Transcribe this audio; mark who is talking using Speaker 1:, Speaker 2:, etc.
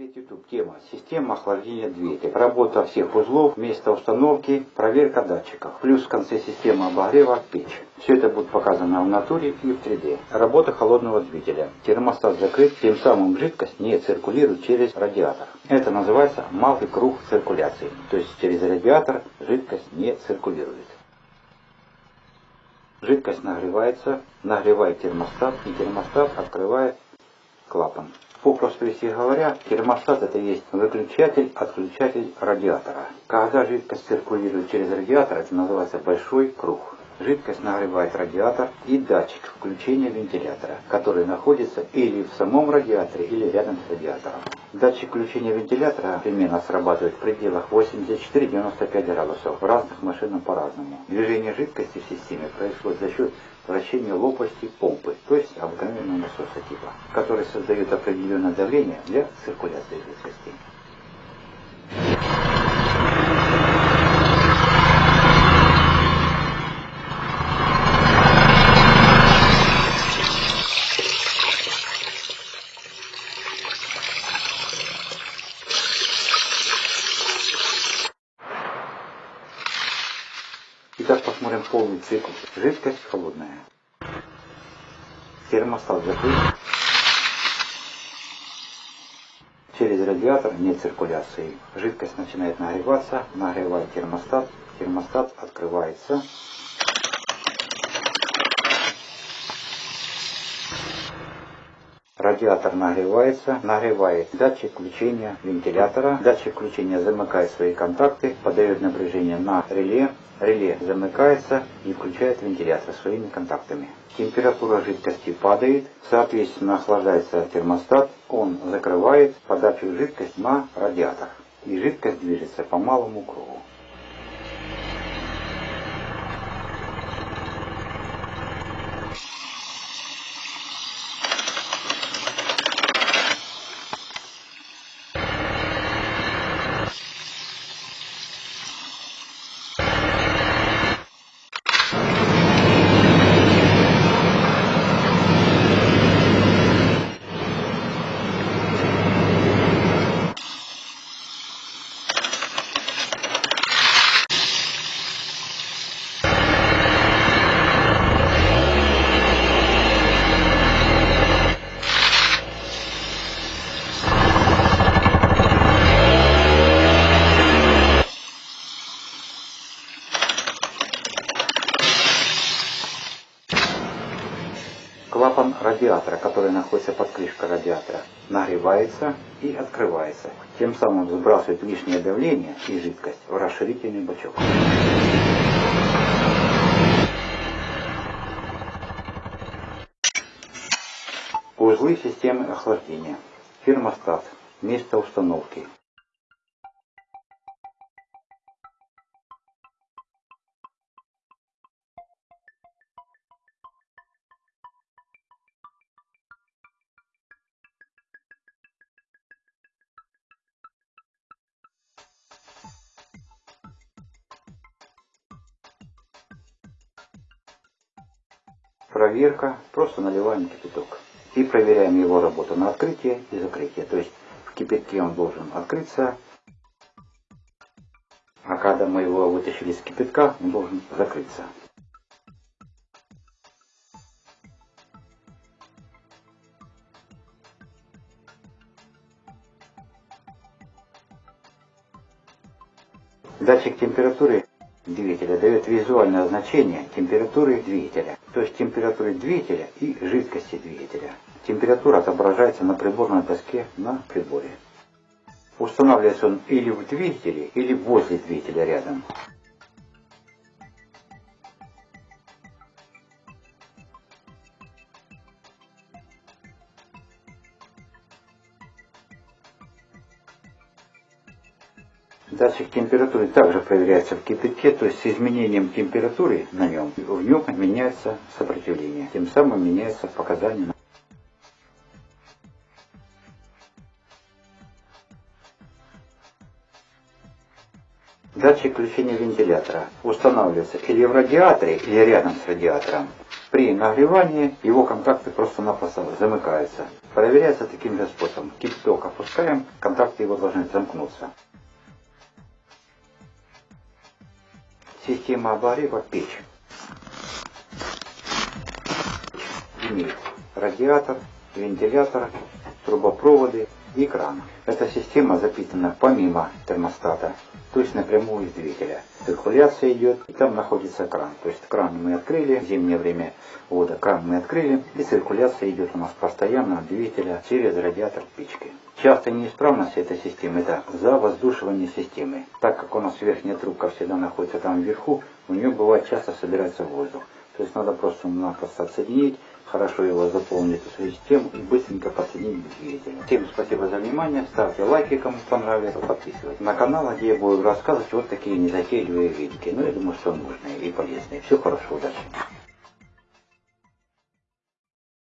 Speaker 1: YouTube. Тема. Система охлаждения двигателя. Работа всех узлов, место установки, проверка датчиков. Плюс в конце системы обогрева печь. Все это будет показано в натуре и в 3D. Работа холодного двигателя. Термостат закрыт, тем самым жидкость не циркулирует через радиатор. Это называется малый круг циркуляции. То есть через радиатор жидкость не циркулирует. Жидкость нагревается, нагревает термостат, и термостат открывает клапан. Попросту если говоря, термостат это есть выключатель, отключатель радиатора. Когда жидкость циркулирует через радиатор, это называется большой круг. Жидкость нагревает радиатор и датчик включения вентилятора, который находится или в самом радиаторе, или рядом с радиатором. Датчик включения вентилятора примерно срабатывает в пределах 84-95 градусов. В разных машинах по-разному. Движение жидкости в системе происходит за счет вращения лопасти помпы, то есть обыкновенного насоса типа, который создает определенное давление для циркуляции жидкости. Итак, посмотрим полный цикл. Жидкость холодная. Термостат закрыт. Через радиатор нет циркуляции. Жидкость начинает нагреваться, нагревает термостат. Термостат открывается. Радиатор нагревается, нагревает датчик включения вентилятора. Датчик включения замыкает свои контакты, подает напряжение на реле. Реле замыкается и включает вентилятор своими контактами. Температура жидкости падает, соответственно охлаждается термостат, он закрывает подачу жидкости на радиатор. И жидкость движется по малому кругу. Клапан радиатора, который находится под крышкой радиатора, нагревается и открывается. Тем самым сбрасывает лишнее давление и жидкость в расширительный бачок. Узлы системы охлаждения. Термостат. Место установки. Проверка. Просто наливаем кипяток. И проверяем его работу на открытие и закрытие. То есть в кипятке он должен открыться. А когда мы его вытащили из кипятка, он должен закрыться. Датчик температуры двигателя дает визуальное значение температуры двигателя, то есть температуры двигателя и жидкости двигателя. Температура отображается на приборной доске на приборе. Устанавливается он или в двигателе, или возле двигателя рядом. Датчик температуры также проверяется в кипятке, то есть с изменением температуры на нем, в нем меняется сопротивление, тем самым меняется показания. Датчик включения вентилятора устанавливается или в радиаторе, или рядом с радиатором. При нагревании его контакты просто-напросто замыкаются. Проверяется таким же способом. Кипяток опускаем, контакты его должны замкнуться. Система обогрева печь. Имеет радиатор, вентилятор, трубопроводы и кран. Эта система запитана помимо термостата, то есть напрямую из двигателя. Циркуляция идет, и там находится кран. То есть кран мы открыли, в зимнее время вода, кран мы открыли, и циркуляция идет у нас постоянно от двигателя через радиатор печки. Часто неисправность этой системы – это завоздушивание системы. Так как у нас верхняя трубка всегда находится там вверху, у нее бывает часто собирается воздух. То есть надо просто-напросто отсоединить, хорошо его заполнить эту систему и быстренько подсоединить к. Всем спасибо за внимание, ставьте лайки, кому понравилось, подписывайтесь на канал, где я буду рассказывать вот такие незатейливые видики. Ну, я думаю, что нужные и полезные. Всего хорошего, удачи!